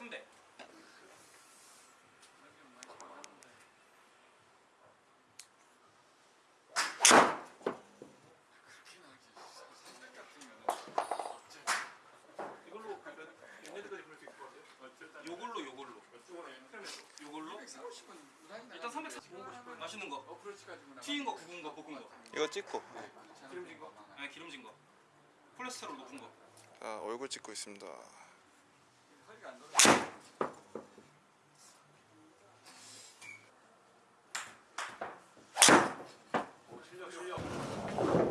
순대. 요걸로 요걸로. 요걸로? 일단 340 맛있는 거. 튀긴 거 구운 거 볶은 거. 이거 찍고. 기름진 거? 아니 기름진 거. 콜레스테롤 높은 거아 얼굴 찍고 있습니다.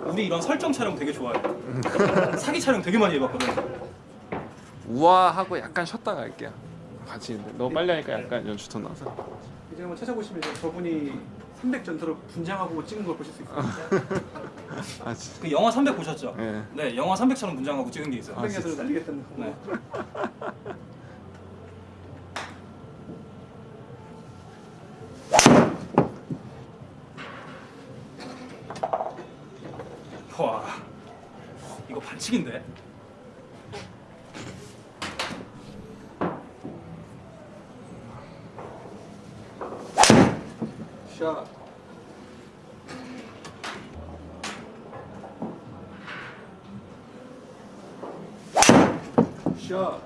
우리 이런 설정 촬영 되게 좋아해 사기 촬영 되게 많이 해봤거든 우와 하고 약간 쉬었다가 할게요. 같이 있는데 너무 빨리 하니까 약간 연출톤 나서. 이제 한번 찾아보시면 저분이 300 전투로 분장하고 찍은 걸 보실 수 있어요. 아 진짜. 그 영화 300 보셨죠? 예. 네 영화 300처럼 분장하고 찍은 게 있어요 아, 300에서 날리겠다는 거. 네. 와 이거 반칙인데? 샷. 샷.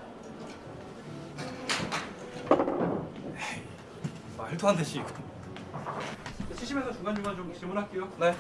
말도 안 되지 이거 치시면서 중간중간 좀 질문할게요. 네